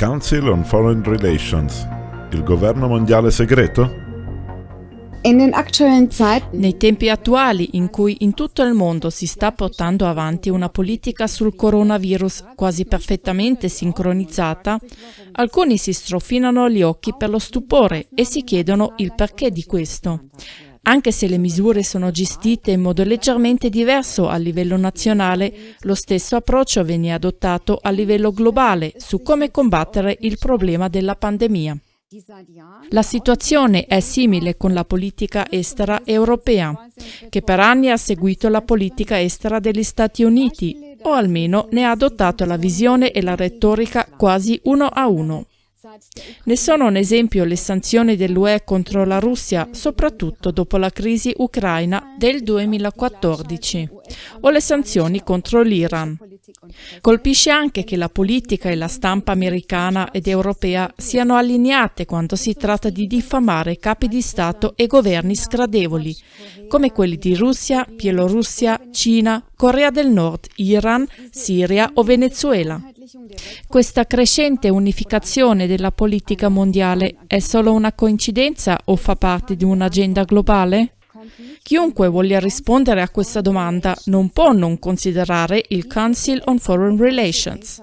Council on Foreign Relations, il governo mondiale segreto? Nei tempi attuali, in cui in tutto il mondo si sta portando avanti una politica sul coronavirus quasi perfettamente sincronizzata, alcuni si strofinano gli occhi per lo stupore e si chiedono il perché di questo. Anche se le misure sono gestite in modo leggermente diverso a livello nazionale, lo stesso approccio viene adottato a livello globale su come combattere il problema della pandemia. La situazione è simile con la politica estera europea, che per anni ha seguito la politica estera degli Stati Uniti, o almeno ne ha adottato la visione e la retorica quasi uno a uno. Ne sono un esempio le sanzioni dell'UE contro la Russia, soprattutto dopo la crisi ucraina del 2014, o le sanzioni contro l'Iran. Colpisce anche che la politica e la stampa americana ed europea siano allineate quando si tratta di diffamare capi di Stato e governi sgradevoli, come quelli di Russia, Bielorussia, Cina, Corea del Nord, Iran, Siria o Venezuela. Questa crescente unificazione della politica mondiale è solo una coincidenza o fa parte di un'agenda globale? Chiunque voglia rispondere a questa domanda non può non considerare il Council on Foreign Relations.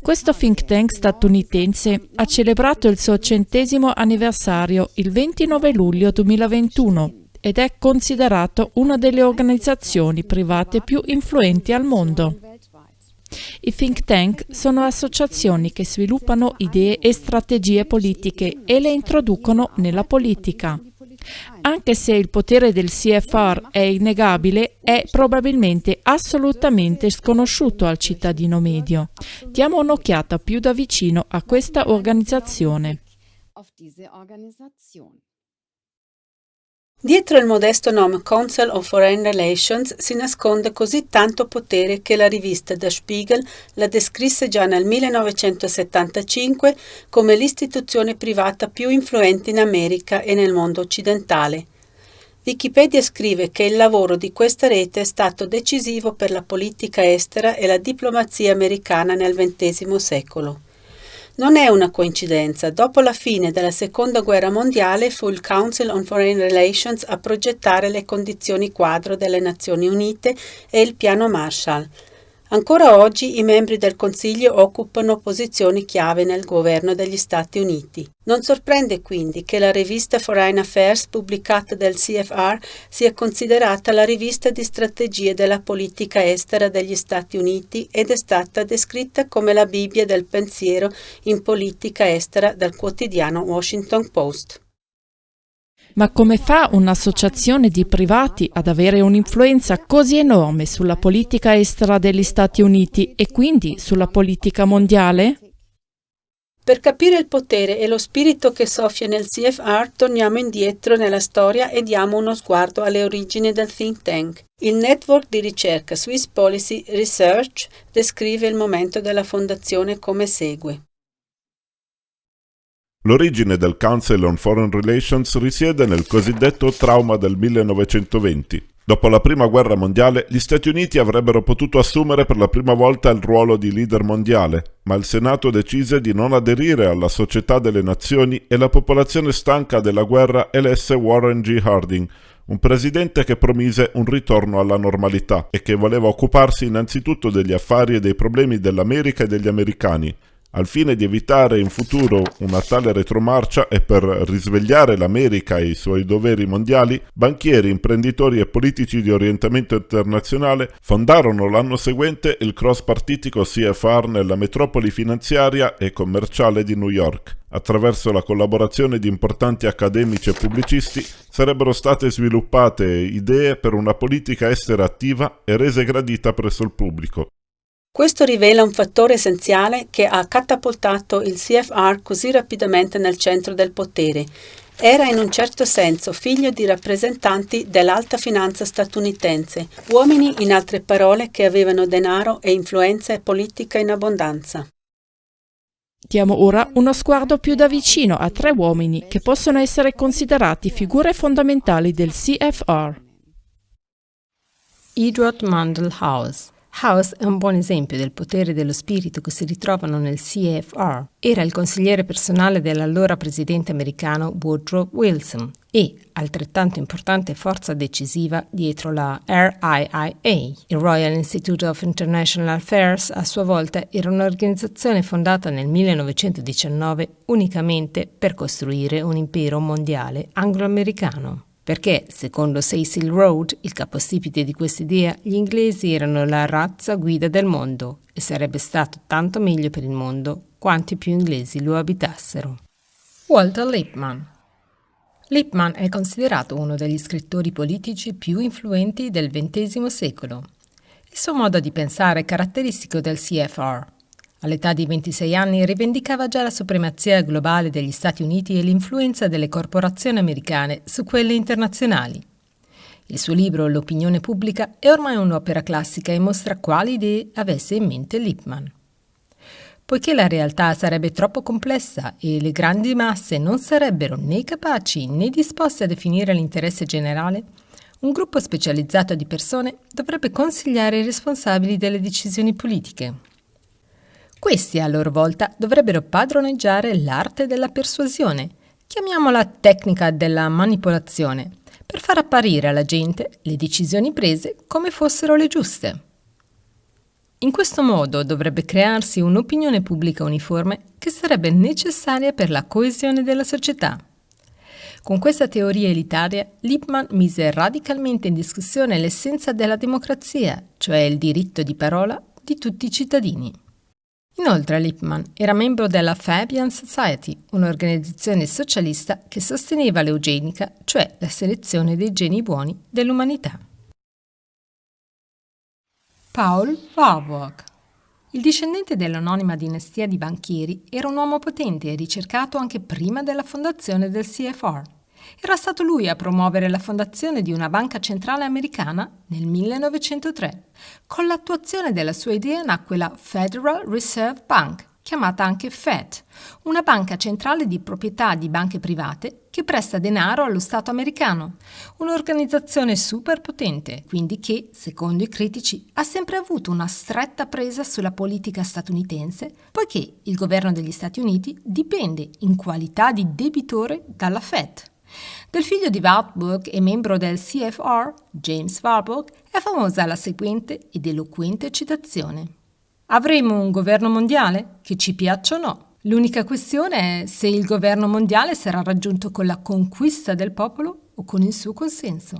Questo think tank statunitense ha celebrato il suo centesimo anniversario il 29 luglio 2021 ed è considerato una delle organizzazioni private più influenti al mondo. I think tank sono associazioni che sviluppano idee e strategie politiche e le introducono nella politica. Anche se il potere del CFR è innegabile, è probabilmente assolutamente sconosciuto al cittadino medio. Diamo un'occhiata più da vicino a questa organizzazione. Dietro il modesto nome Council of Foreign Relations si nasconde così tanto potere che la rivista Der Spiegel la descrisse già nel 1975 come l'istituzione privata più influente in America e nel mondo occidentale. Wikipedia scrive che il lavoro di questa rete è stato decisivo per la politica estera e la diplomazia americana nel XX secolo. Non è una coincidenza, dopo la fine della Seconda Guerra Mondiale fu il Council on Foreign Relations a progettare le condizioni quadro delle Nazioni Unite e il piano Marshall. Ancora oggi i membri del Consiglio occupano posizioni chiave nel governo degli Stati Uniti. Non sorprende quindi che la rivista Foreign Affairs pubblicata dal CFR sia considerata la rivista di strategie della politica estera degli Stati Uniti ed è stata descritta come la Bibbia del pensiero in politica estera dal quotidiano Washington Post. Ma come fa un'associazione di privati ad avere un'influenza così enorme sulla politica estera degli Stati Uniti e quindi sulla politica mondiale? Per capire il potere e lo spirito che soffia nel CFR, torniamo indietro nella storia e diamo uno sguardo alle origini del think tank. Il network di ricerca Swiss Policy Research descrive il momento della fondazione come segue. L'origine del Council on Foreign Relations risiede nel cosiddetto trauma del 1920. Dopo la Prima Guerra Mondiale, gli Stati Uniti avrebbero potuto assumere per la prima volta il ruolo di leader mondiale, ma il Senato decise di non aderire alla Società delle Nazioni e la popolazione stanca della guerra elesse Warren G. Harding, un presidente che promise un ritorno alla normalità e che voleva occuparsi innanzitutto degli affari e dei problemi dell'America e degli americani, al fine di evitare in futuro una tale retromarcia e per risvegliare l'America e i suoi doveri mondiali, banchieri, imprenditori e politici di orientamento internazionale fondarono l'anno seguente il cross-partitico CFR nella metropoli finanziaria e commerciale di New York. Attraverso la collaborazione di importanti accademici e pubblicisti sarebbero state sviluppate idee per una politica estera attiva e rese gradita presso il pubblico. Questo rivela un fattore essenziale che ha catapultato il CFR così rapidamente nel centro del potere. Era in un certo senso figlio di rappresentanti dell'alta finanza statunitense, uomini in altre parole che avevano denaro e influenza politica in abbondanza. Diamo ora uno sguardo più da vicino a tre uomini che possono essere considerati figure fondamentali del CFR. Edward Mandel House è un buon esempio del potere dello spirito che si ritrovano nel CFR. Era il consigliere personale dell'allora presidente americano Woodrow Wilson e altrettanto importante forza decisiva dietro la RIIA. Il Royal Institute of International Affairs a sua volta era un'organizzazione fondata nel 1919 unicamente per costruire un impero mondiale anglo-americano perché, secondo Cecil Rhodes, il capostipite di questa idea, gli inglesi erano la razza guida del mondo e sarebbe stato tanto meglio per il mondo quanti più inglesi lo abitassero. Walter Lippmann Lippmann è considerato uno degli scrittori politici più influenti del XX secolo. Il suo modo di pensare è caratteristico del CFR, All'età di 26 anni rivendicava già la supremazia globale degli Stati Uniti e l'influenza delle corporazioni americane su quelle internazionali. Il suo libro L'opinione pubblica è ormai un'opera classica e mostra quali idee avesse in mente Lippmann. Poiché la realtà sarebbe troppo complessa e le grandi masse non sarebbero né capaci né disposte a definire l'interesse generale, un gruppo specializzato di persone dovrebbe consigliare i responsabili delle decisioni politiche. Questi a loro volta dovrebbero padroneggiare l'arte della persuasione, chiamiamola tecnica della manipolazione, per far apparire alla gente le decisioni prese come fossero le giuste. In questo modo dovrebbe crearsi un'opinione pubblica uniforme che sarebbe necessaria per la coesione della società. Con questa teoria elitaria, Lippmann mise radicalmente in discussione l'essenza della democrazia, cioè il diritto di parola di tutti i cittadini. Inoltre Lippmann era membro della Fabian Society, un'organizzazione socialista che sosteneva l'eugenica, cioè la selezione dei geni buoni dell'umanità. Paul Warburg il discendente dell'anonima dinastia di banchieri era un uomo potente e ricercato anche prima della fondazione del CFR. Era stato lui a promuovere la fondazione di una banca centrale americana nel 1903. Con l'attuazione della sua idea nacque la Federal Reserve Bank, chiamata anche Fed, una banca centrale di proprietà di banche private che presta denaro allo Stato americano, un'organizzazione superpotente, quindi che, secondo i critici, ha sempre avuto una stretta presa sulla politica statunitense, poiché il governo degli Stati Uniti dipende in qualità di debitore dalla Fed. Del figlio di Warburg e membro del CFR, James Warburg, è famosa la seguente ed eloquente citazione. Avremo un governo mondiale? Che ci piaccia o no? L'unica questione è se il governo mondiale sarà raggiunto con la conquista del popolo o con il suo consenso.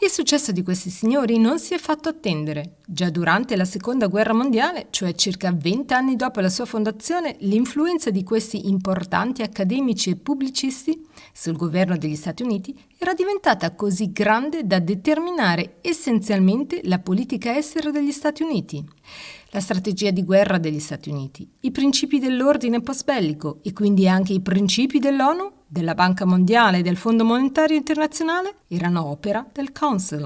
Il successo di questi signori non si è fatto attendere. Già durante la Seconda Guerra Mondiale, cioè circa vent'anni dopo la sua fondazione, l'influenza di questi importanti accademici e pubblicisti sul governo degli Stati Uniti era diventata così grande da determinare essenzialmente la politica estera degli Stati Uniti la strategia di guerra degli Stati Uniti, i principi dell'ordine post-bellico e quindi anche i principi dell'ONU, della Banca Mondiale e del Fondo Monetario Internazionale erano opera del Council.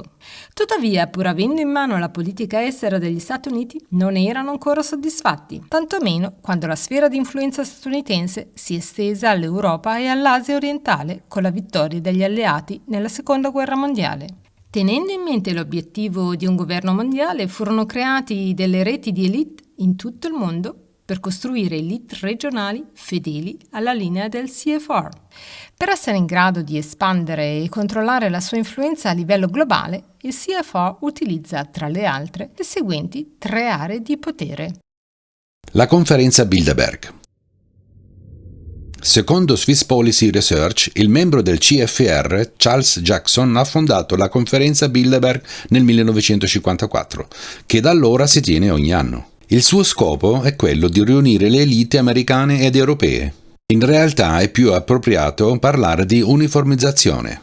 Tuttavia, pur avendo in mano la politica estera degli Stati Uniti, non erano ancora soddisfatti, tantomeno quando la sfera di influenza statunitense si è estesa all'Europa e all'Asia orientale con la vittoria degli alleati nella Seconda Guerra Mondiale. Tenendo in mente l'obiettivo di un governo mondiale, furono creati delle reti di elite in tutto il mondo per costruire elite regionali fedeli alla linea del CFR. Per essere in grado di espandere e controllare la sua influenza a livello globale, il CFR utilizza, tra le altre, le seguenti tre aree di potere. La conferenza Bilderberg. Secondo Swiss Policy Research, il membro del CFR, Charles Jackson, ha fondato la conferenza Bilderberg nel 1954, che da allora si tiene ogni anno. Il suo scopo è quello di riunire le elite americane ed europee. In realtà è più appropriato parlare di uniformizzazione.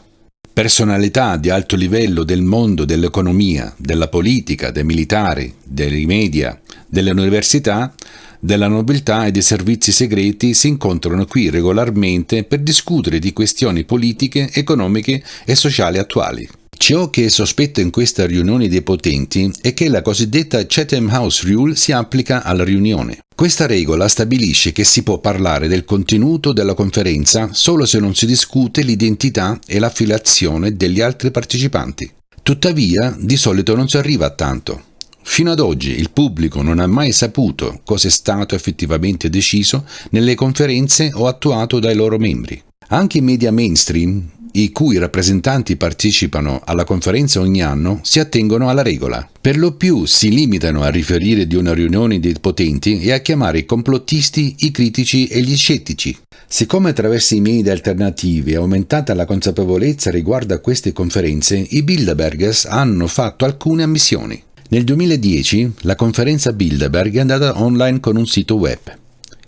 Personalità di alto livello del mondo dell'economia, della politica, dei militari, dei media, delle università della nobiltà e dei servizi segreti si incontrano qui regolarmente per discutere di questioni politiche, economiche e sociali attuali. Ciò che è sospetto in questa riunione dei potenti è che la cosiddetta Chatham House Rule si applica alla riunione. Questa regola stabilisce che si può parlare del contenuto della conferenza solo se non si discute l'identità e l'affiliazione degli altri partecipanti. Tuttavia, di solito non si arriva a tanto. Fino ad oggi il pubblico non ha mai saputo cosa è stato effettivamente deciso nelle conferenze o attuato dai loro membri. Anche i media mainstream i cui rappresentanti partecipano alla conferenza ogni anno si attengono alla regola. Per lo più si limitano a riferire di una riunione dei potenti e a chiamare i complottisti, i critici e gli scettici. Siccome attraverso i media alternativi è aumentata la consapevolezza riguardo a queste conferenze, i Bilderbergers hanno fatto alcune ammissioni. Nel 2010 la conferenza Bilderberg è andata online con un sito web.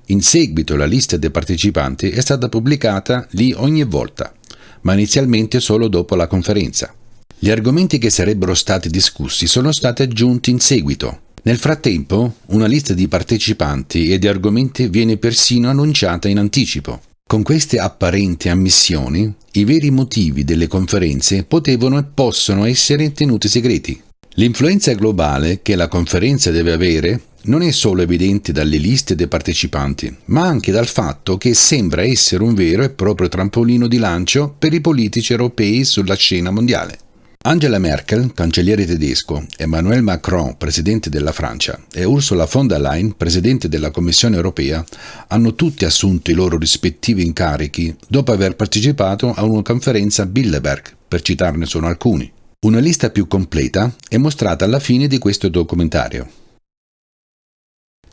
In seguito la lista dei partecipanti è stata pubblicata lì ogni volta ma inizialmente solo dopo la conferenza. Gli argomenti che sarebbero stati discussi sono stati aggiunti in seguito. Nel frattempo, una lista di partecipanti e di argomenti viene persino annunciata in anticipo. Con queste apparenti ammissioni, i veri motivi delle conferenze potevano e possono essere tenuti segreti. L'influenza globale che la conferenza deve avere non è solo evidente dalle liste dei partecipanti, ma anche dal fatto che sembra essere un vero e proprio trampolino di lancio per i politici europei sulla scena mondiale. Angela Merkel, cancelliere tedesco, Emmanuel Macron, presidente della Francia, e Ursula von der Leyen, presidente della Commissione europea, hanno tutti assunto i loro rispettivi incarichi dopo aver partecipato a una conferenza Bilderberg, per citarne solo alcuni. Una lista più completa è mostrata alla fine di questo documentario.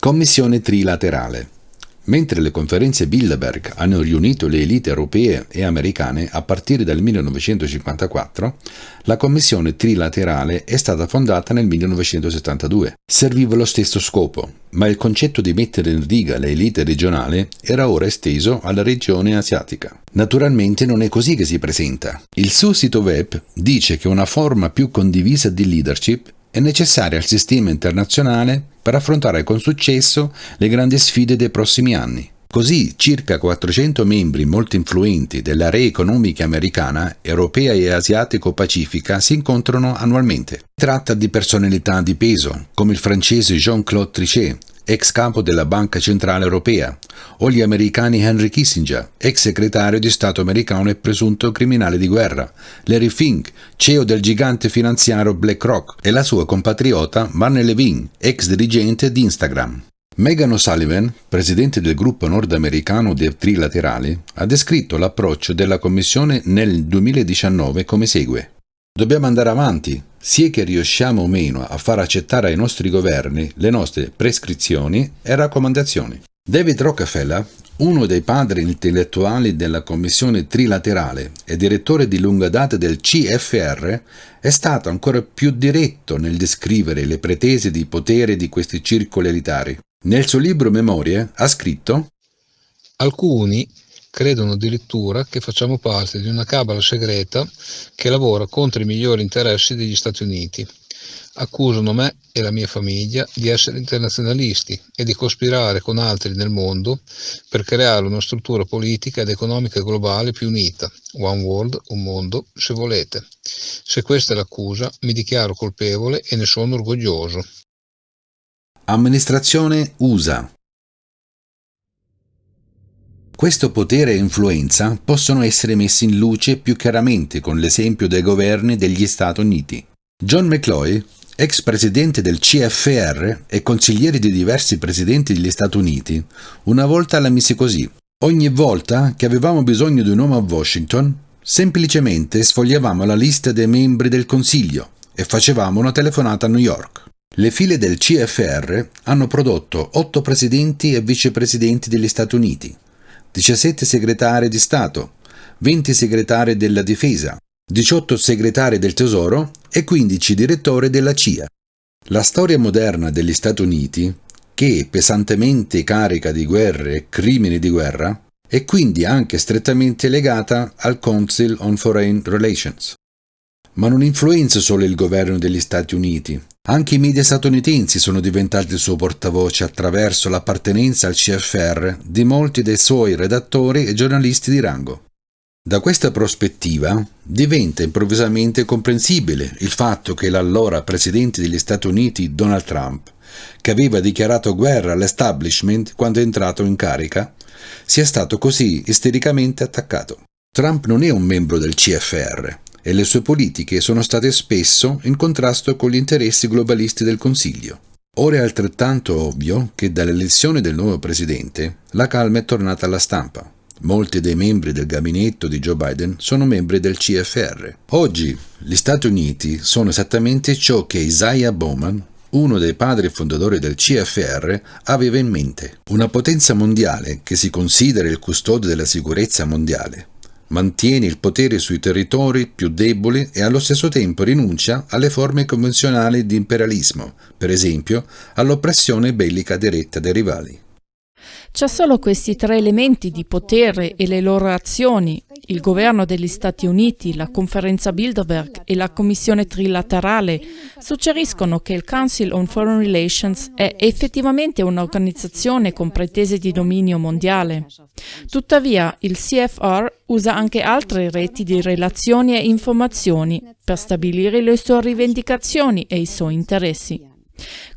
Commissione trilaterale. Mentre le conferenze Bilderberg hanno riunito le elite europee e americane a partire dal 1954, la Commissione trilaterale è stata fondata nel 1972. Serviva lo stesso scopo, ma il concetto di mettere in riga le elite regionali era ora esteso alla regione asiatica. Naturalmente non è così che si presenta. Il suo sito web dice che una forma più condivisa di leadership è necessaria al sistema internazionale per affrontare con successo le grandi sfide dei prossimi anni. Così circa 400 membri molto influenti dell'area economica americana, europea e asiatico-pacifica si incontrano annualmente. Si tratta di personalità di peso, come il francese Jean-Claude Trichet, ex capo della Banca Centrale Europea, o gli americani Henry Kissinger, ex segretario di Stato americano e presunto criminale di guerra, Larry Fink, CEO del gigante finanziario BlackRock, e la sua compatriota Marne Levin, ex dirigente di Instagram. Megan O'Sullivan, presidente del gruppo nordamericano dei trilaterali, ha descritto l'approccio della Commissione nel 2019 come segue. Dobbiamo andare avanti, sia che riusciamo o meno a far accettare ai nostri governi le nostre prescrizioni e raccomandazioni. David Rockefeller, uno dei padri intellettuali della Commissione trilaterale e direttore di lunga data del CFR, è stato ancora più diretto nel descrivere le pretese di potere di questi circoli elitari. Nel suo libro Memorie ha scritto Alcuni credono addirittura che facciamo parte di una cabala segreta che lavora contro i migliori interessi degli Stati Uniti. Accusano me e la mia famiglia di essere internazionalisti e di cospirare con altri nel mondo per creare una struttura politica ed economica globale più unita, One World, un mondo, se volete. Se questa è l'accusa, mi dichiaro colpevole e ne sono orgoglioso. Amministrazione USA questo potere e influenza possono essere messi in luce più chiaramente con l'esempio dei governi degli Stati Uniti. John McCloy, ex presidente del CFR e consigliere di diversi presidenti degli Stati Uniti, una volta la mise così. Ogni volta che avevamo bisogno di un uomo a Washington, semplicemente sfogliavamo la lista dei membri del Consiglio e facevamo una telefonata a New York. Le file del CFR hanno prodotto otto presidenti e vicepresidenti degli Stati Uniti, 17 segretari di Stato, 20 segretari della Difesa, 18 segretari del Tesoro e 15 direttori della CIA. La storia moderna degli Stati Uniti, che è pesantemente carica di guerre e crimini di guerra, è quindi anche strettamente legata al Council on Foreign Relations. Ma non influenza solo il governo degli Stati Uniti, anche i media statunitensi sono diventati il suo portavoce attraverso l'appartenenza al CFR di molti dei suoi redattori e giornalisti di rango. Da questa prospettiva diventa improvvisamente comprensibile il fatto che l'allora presidente degli Stati Uniti Donald Trump, che aveva dichiarato guerra all'establishment quando è entrato in carica, sia stato così istericamente attaccato. Trump non è un membro del CFR, e le sue politiche sono state spesso in contrasto con gli interessi globalisti del Consiglio. Ora è altrettanto ovvio che dall'elezione del nuovo presidente la calma è tornata alla stampa. Molti dei membri del gabinetto di Joe Biden sono membri del CFR. Oggi gli Stati Uniti sono esattamente ciò che Isaiah Bowman, uno dei padri fondatori del CFR, aveva in mente. Una potenza mondiale che si considera il custode della sicurezza mondiale. Mantiene il potere sui territori più deboli e allo stesso tempo rinuncia alle forme convenzionali di imperialismo, per esempio all'oppressione bellica diretta dei rivali. C'è solo questi tre elementi di potere e le loro azioni, il governo degli Stati Uniti, la conferenza Bilderberg e la commissione trilaterale, suggeriscono che il Council on Foreign Relations è effettivamente un'organizzazione con pretese di dominio mondiale. Tuttavia, il CFR usa anche altre reti di relazioni e informazioni per stabilire le sue rivendicazioni e i suoi interessi.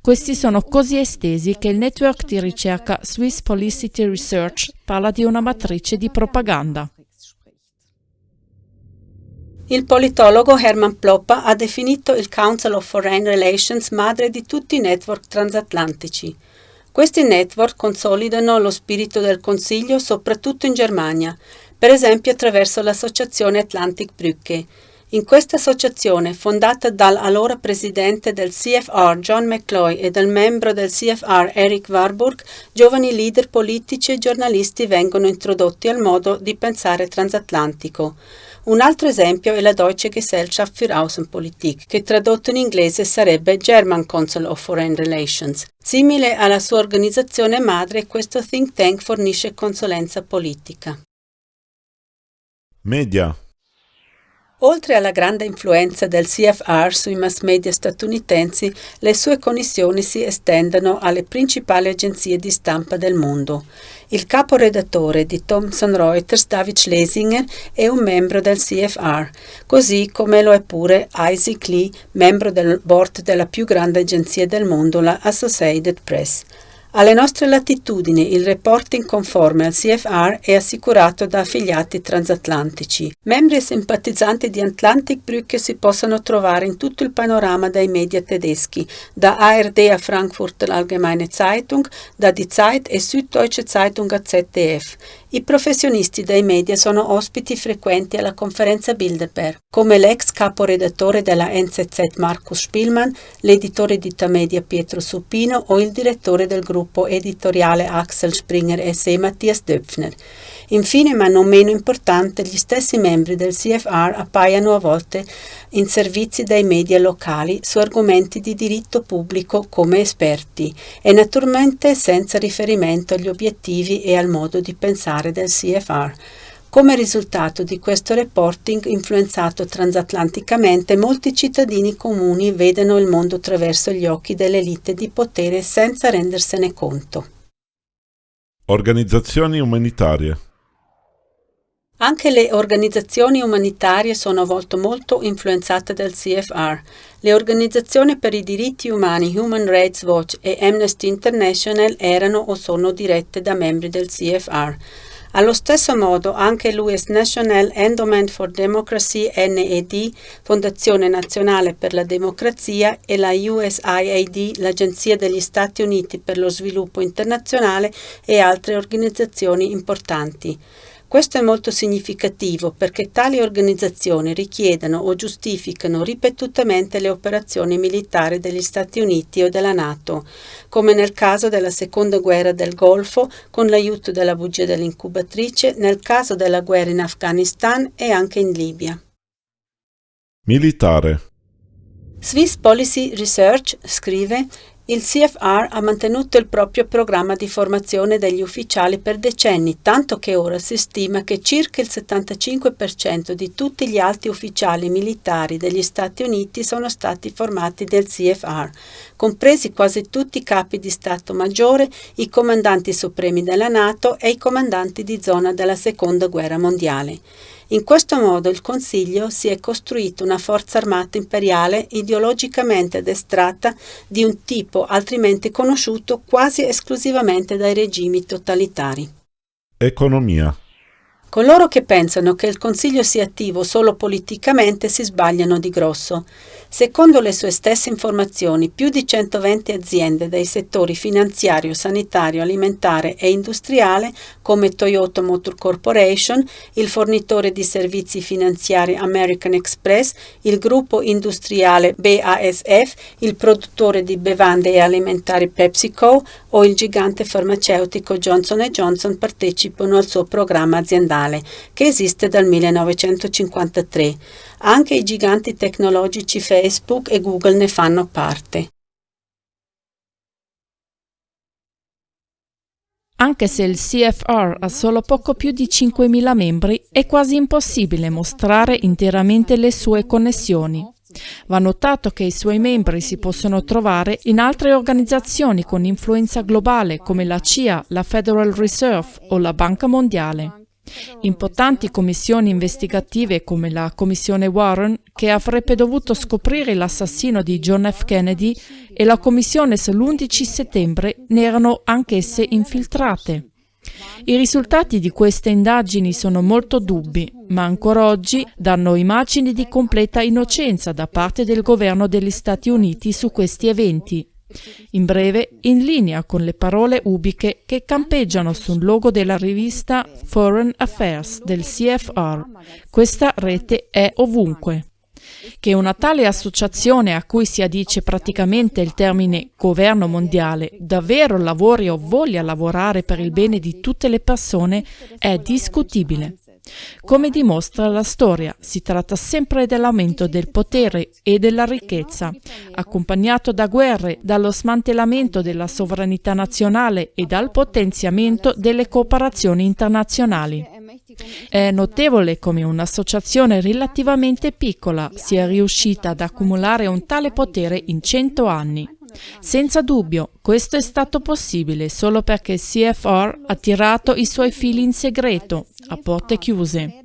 Questi sono così estesi che il network di ricerca Swiss Policity Research parla di una matrice di propaganda. Il politologo Hermann Ploppa ha definito il Council of Foreign Relations madre di tutti i network transatlantici. Questi network consolidano lo spirito del Consiglio soprattutto in Germania, per esempio attraverso l'associazione Atlantic Brücke, in questa associazione, fondata dall'allora presidente del CFR John McCloy e dal membro del CFR Eric Warburg, giovani leader politici e giornalisti vengono introdotti al modo di pensare transatlantico. Un altro esempio è la Deutsche Gesellschaft für Außenpolitik, che tradotto in inglese sarebbe German Council of Foreign Relations. Simile alla sua organizzazione madre, questo think tank fornisce consulenza politica. Media Oltre alla grande influenza del CFR sui mass media statunitensi, le sue connessioni si estendono alle principali agenzie di stampa del mondo. Il caporedattore di Thomson Reuters, David Schlesinger, è un membro del CFR, così come lo è pure Isaac Lee, membro del board della più grande agenzia del mondo, la Associated Press. Alle nostre latitudini il reporting conforme al CFR è assicurato da affiliati transatlantici. Membri e simpatizzanti di Atlantic Brücke si possono trovare in tutto il panorama dei media tedeschi, da ARD a Frankfurter Allgemeine Zeitung, da Die Zeit e Süddeutsche Zeitung a ZDF. I professionisti dei media sono ospiti frequenti alla conferenza Bilderberg, come l'ex caporedattore della NZZ Markus Spielmann, l'editore di Tamedia Pietro Supino o il direttore del gruppo editoriale Axel Springer SE Mattias Döpfner. Infine, ma non meno importante, gli stessi membri del CFR appaiono a volte in servizi dai media locali su argomenti di diritto pubblico come esperti e naturalmente senza riferimento agli obiettivi e al modo di pensare del CFR. Come risultato di questo reporting influenzato transatlanticamente, molti cittadini comuni vedono il mondo attraverso gli occhi dell'elite di potere senza rendersene conto. Organizzazioni umanitarie anche le organizzazioni umanitarie sono a volte molto influenzate dal CFR. Le organizzazioni per i diritti umani Human Rights Watch e Amnesty International erano o sono dirette da membri del CFR. Allo stesso modo anche l'US National Endowment for Democracy NED, Fondazione Nazionale per la Democrazia, e la USAID, l'Agenzia degli Stati Uniti per lo Sviluppo Internazionale e altre organizzazioni importanti. Questo è molto significativo perché tali organizzazioni richiedono o giustificano ripetutamente le operazioni militari degli Stati Uniti o della Nato, come nel caso della seconda guerra del Golfo con l'aiuto della bugia dell'incubatrice, nel caso della guerra in Afghanistan e anche in Libia. Militare Swiss Policy Research scrive il CFR ha mantenuto il proprio programma di formazione degli ufficiali per decenni, tanto che ora si stima che circa il 75% di tutti gli alti ufficiali militari degli Stati Uniti sono stati formati dal CFR, compresi quasi tutti i capi di Stato Maggiore, i comandanti supremi della Nato e i comandanti di zona della Seconda Guerra Mondiale. In questo modo il Consiglio si è costruito una forza armata imperiale ideologicamente addestrata di un tipo altrimenti conosciuto quasi esclusivamente dai regimi totalitari. Economia Coloro che pensano che il Consiglio sia attivo solo politicamente si sbagliano di grosso. Secondo le sue stesse informazioni, più di 120 aziende dai settori finanziario, sanitario, alimentare e industriale, come Toyota Motor Corporation, il fornitore di servizi finanziari American Express, il gruppo industriale BASF, il produttore di bevande e alimentari PepsiCo o il gigante farmaceutico Johnson Johnson partecipano al suo programma aziendale, che esiste dal 1953. Anche i giganti tecnologici Facebook e Google ne fanno parte. Anche se il CFR ha solo poco più di 5.000 membri, è quasi impossibile mostrare interamente le sue connessioni. Va notato che i suoi membri si possono trovare in altre organizzazioni con influenza globale come la CIA, la Federal Reserve o la Banca Mondiale. Importanti commissioni investigative come la Commissione Warren, che avrebbe dovuto scoprire l'assassino di John F. Kennedy, e la Commissione sull'11 settembre ne erano anch'esse infiltrate. I risultati di queste indagini sono molto dubbi, ma ancora oggi danno immagini di completa innocenza da parte del governo degli Stati Uniti su questi eventi. In breve, in linea con le parole ubiche che campeggiano sul logo della rivista Foreign Affairs del CFR. Questa rete è ovunque. Che una tale associazione a cui si addice praticamente il termine governo mondiale davvero lavori o voglia lavorare per il bene di tutte le persone è discutibile. Come dimostra la storia, si tratta sempre dell'aumento del potere e della ricchezza, accompagnato da guerre, dallo smantellamento della sovranità nazionale e dal potenziamento delle cooperazioni internazionali. È notevole come un'associazione relativamente piccola sia riuscita ad accumulare un tale potere in cento anni. Senza dubbio, questo è stato possibile solo perché CFR ha tirato i suoi fili in segreto, a porte chiuse.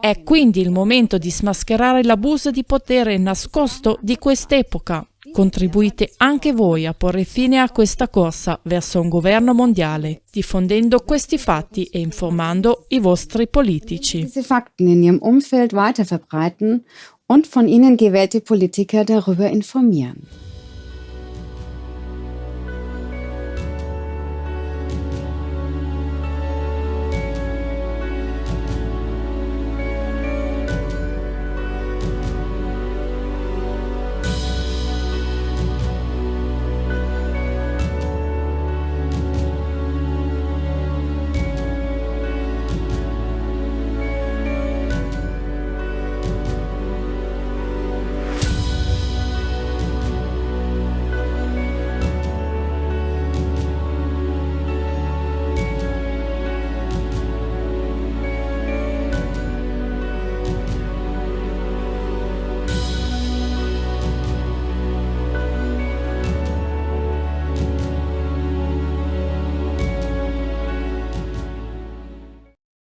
È quindi il momento di smascherare l'abuso di potere nascosto di quest'epoca. Contribuite anche voi a porre fine a questa corsa verso un governo mondiale, diffondendo questi fatti e informando i vostri politici. Fakten in ihrem Umfeld weiterverbreiten und von ihnen gewählte Politiker darüber informieren.